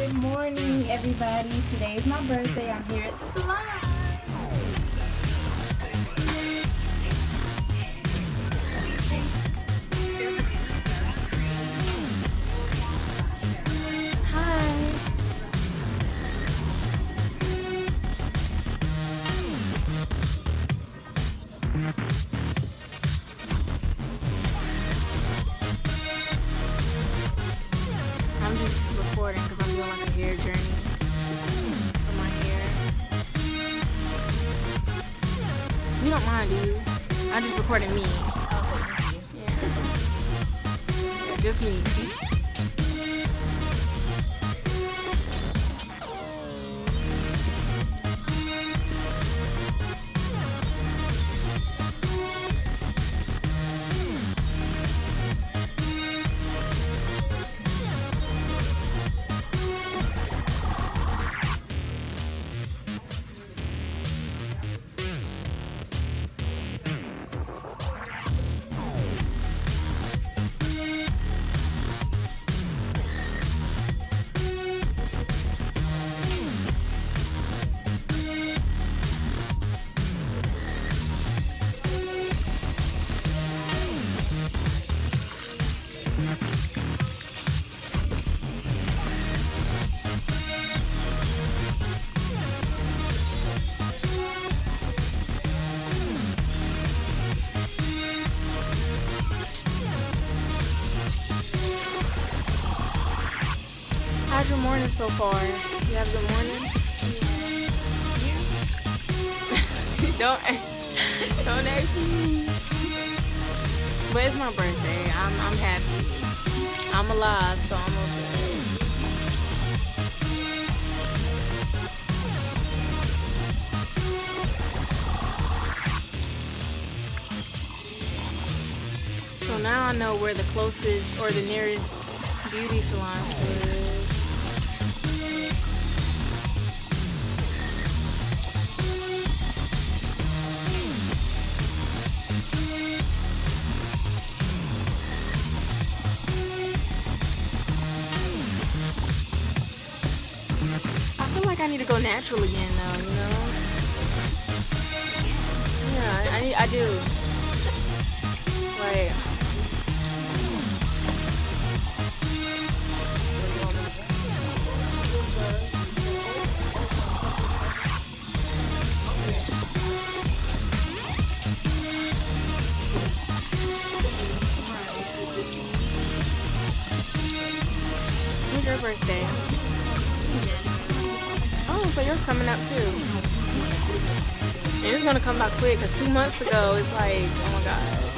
Good morning, everybody. Today is my birthday. I'm here at the salon. Recording me. Oh, yeah. yeah just me. How's your morning so far? You have good morning? don't don't ask me. But it's my birthday. I'm I'm happy. I'm alive, so I'm okay. So now I know where the closest or the nearest beauty salon is. Need to go natural again though, you know? Yeah, I, need, I do. Like, your birthday? Coming up too. It's gonna come back quick because two months ago it's like, oh my god.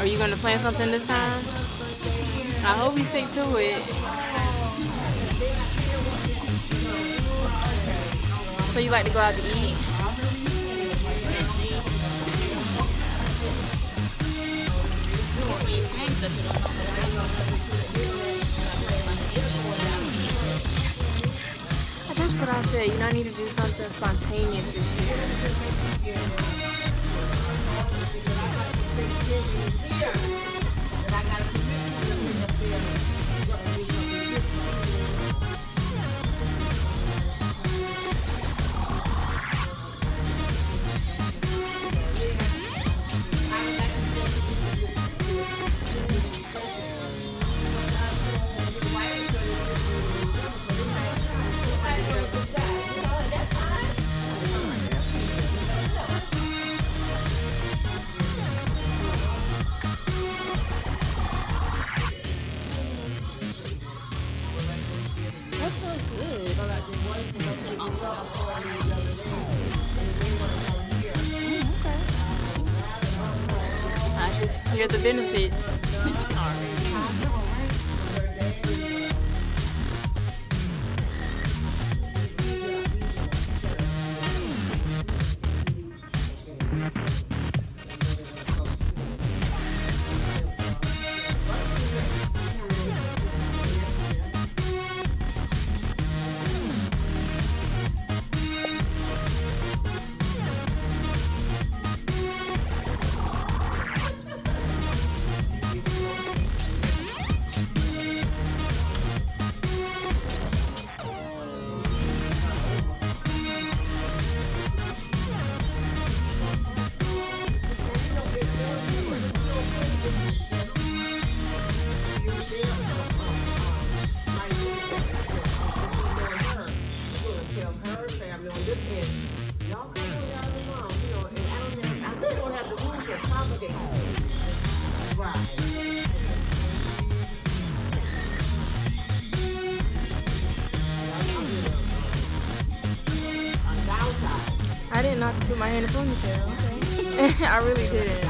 Are you gonna plan something this time? I hope you stick to it. So you like to go out to eat? That's what I said. You know, I need to do something spontaneous this year. Hear the benefits. Know to put my hair in a ponytail. Okay. I really didn't.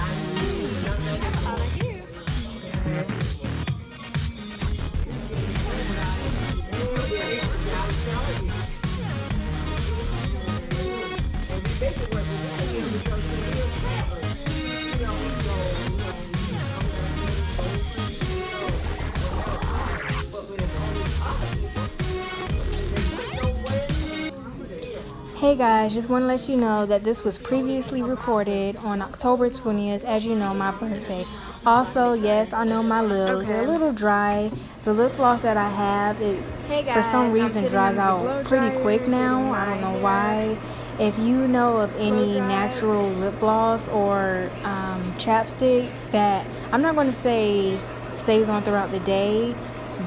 Hey guys, just want to let you know that this was previously recorded on October 20th, as you know, my birthday. Also, yes, I know my lips okay. are a little dry. The lip gloss that I have, it hey guys, for some reason dries out pretty quick now. I don't know why. If you know of any natural lip gloss or um, chapstick that I'm not going to say stays on throughout the day,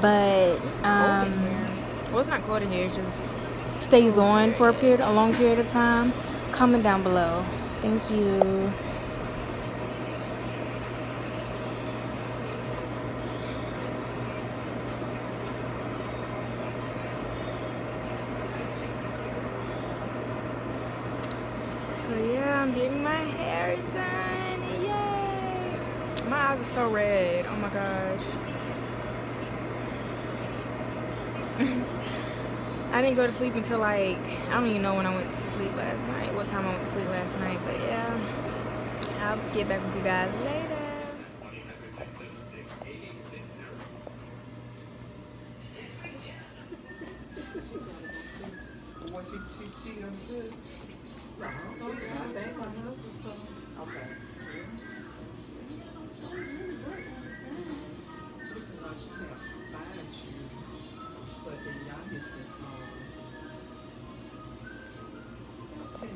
but um, well, it's not cold in here. It's just stays on for a period, a long period of time, comment down below. Thank you. So yeah, I'm getting my hair done. Yay! My eyes are so red. Oh my gosh. I didn't go to sleep until like, I don't even know when I went to sleep last night, what time I went to sleep last night, but yeah, I'll get back with you guys later. Okay.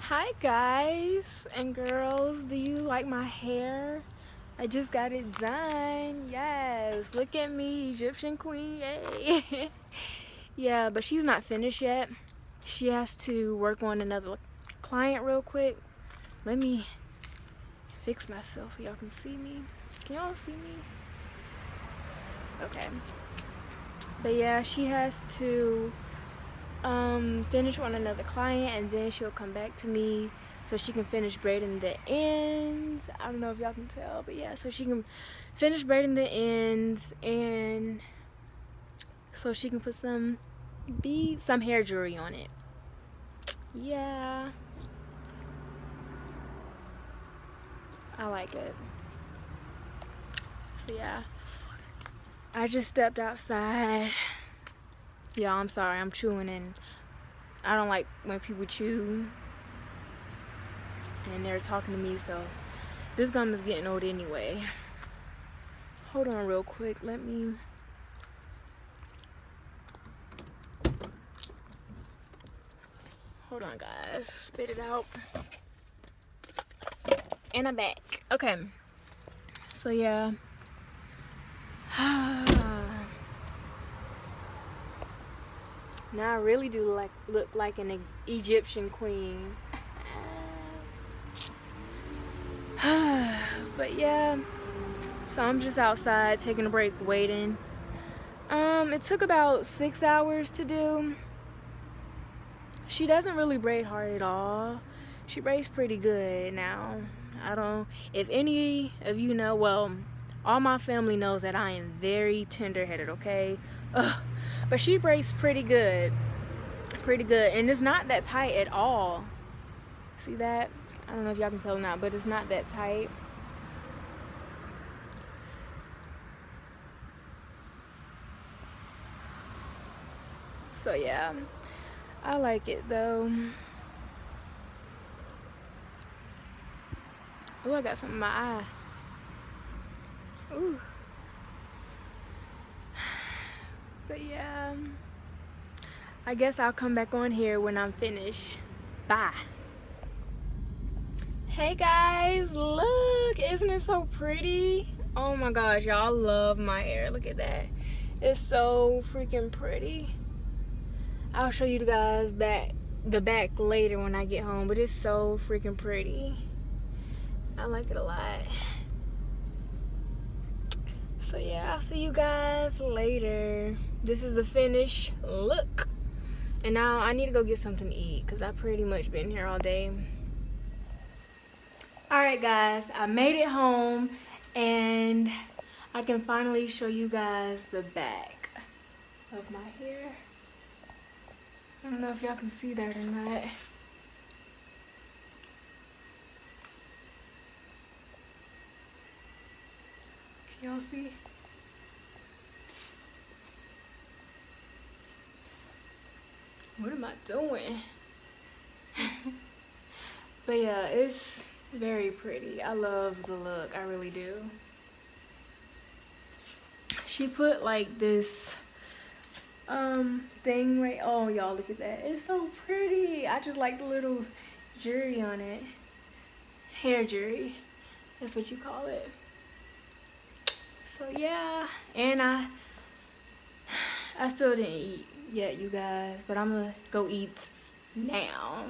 Hi guys and girls, do you like my hair? I just got it done. Yes, look at me, Egyptian queen. Yay. yeah, but she's not finished yet. She has to work on another client real quick. Let me fix myself so y'all can see me. Can y'all see me? Okay. But yeah, she has to um, finish on another client and then she'll come back to me so she can finish braiding the ends. I don't know if y'all can tell, but yeah, so she can finish braiding the ends and so she can put some beads, some hair jewelry on it. Yeah. I like it. So yeah, I just stepped outside. Yeah, I'm sorry, I'm chewing and I don't like when people chew and they're talking to me, so this gum is getting old anyway. Hold on real quick, let me... Hold on guys, spit it out. And I'm back. Okay, so yeah. Now I really do like look like an Egyptian queen. but yeah, so I'm just outside taking a break waiting. Um, it took about six hours to do. She doesn't really braid hard at all. She braids pretty good now. I don't, if any of you know, well, all my family knows that I am very tender-headed, okay? Ugh. But she braids pretty good. Pretty good. And it's not that tight at all. See that? I don't know if y'all can tell or not, but it's not that tight. So yeah, I like it though. Oh, I got something in my eye. Ooh. But yeah, um, I guess I'll come back on here when I'm finished. Bye. Hey guys, look, isn't it so pretty? Oh my gosh, y'all love my hair. Look at that. It's so freaking pretty. I'll show you guys back the back later when I get home, but it's so freaking pretty. I like it a lot. So yeah, I'll see you guys later. This is the finished look. And now I need to go get something to eat because I've pretty much been here all day. Alright guys, I made it home and I can finally show you guys the back of my hair. I don't know if y'all can see that or not. Y'all see? What am I doing? but yeah, it's very pretty. I love the look. I really do. She put like this um thing right oh y'all look at that it's so pretty i just like the little jewelry on it hair jewelry that's what you call it so yeah. And i i still didn't eat yet you guys but i'm gonna go eat now